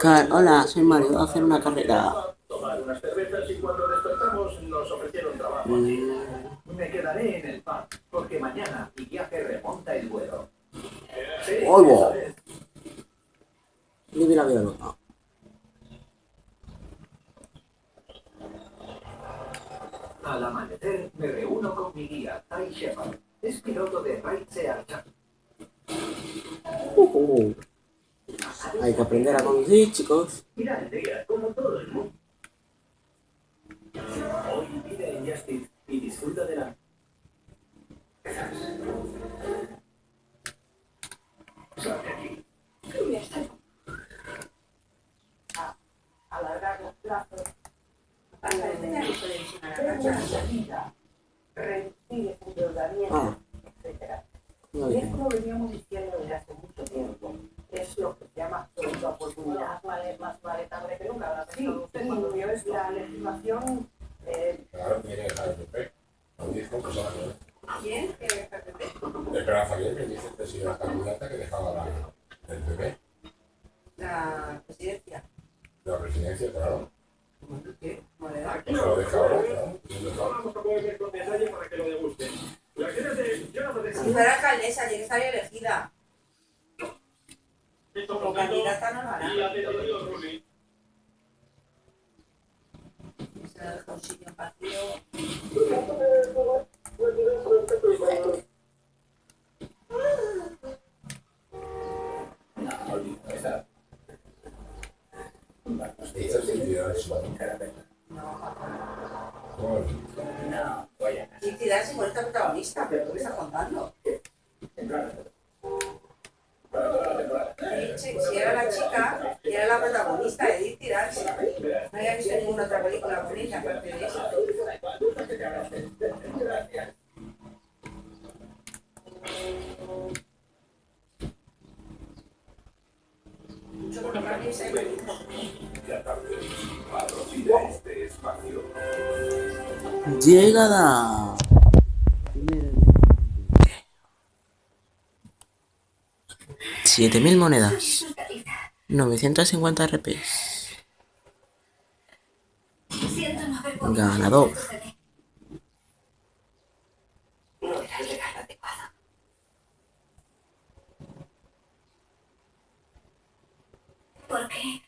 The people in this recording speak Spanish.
Car Hola, soy Mario, voy a hacer una carrera. Tomar unas cervezas y cuando despertamos nos ofrecieron trabajo. Mm. Me quedaré en el pub, porque mañana mi viaje remonta el vuelo. Oigo. Vive la vida loca. Al amanecer me reúno con mi guía, Ty Shepard. Es piloto de Raid Archer. Uh, uh. Hay que aprender a conducir, chicos. El como todo el mundo. Hoy vive en Justice y disfruta de la... Sal de aquí. a alargar los plazos para tener la vida, reducir ese endeudamiento, Ah, muy Y esto lo veníamos diciendo desde hace mucho tiempo. Es lo que Sí, usted cuando vio y esto. la legislación, eh, Claro, tiene que dejar el PP. Lo dijo que se la quedó. ¿Quién? Que dice que si era candidata que dejaba la, el PP. La presidencia. De la presidencia, claro. Se lo dejaba, claro. Se lo dejaba. Vamos a poder con detalle para que lo degusten. Las ideas de Jonathan de Si fuera alcaldesa, tiene que elegida. Como candidata no lo y un sitio vacío. No, caramelo. No. Y tirar si es protagonista, pero ¿qué me está contando? Sí, La chica, era la protagonista, Edith Tirarsi. No había visto ninguna otra película con ella, aparte de esa. Mucho. Llegada. Siete mil monedas. 950 RPs. Ganador. ¿Por qué?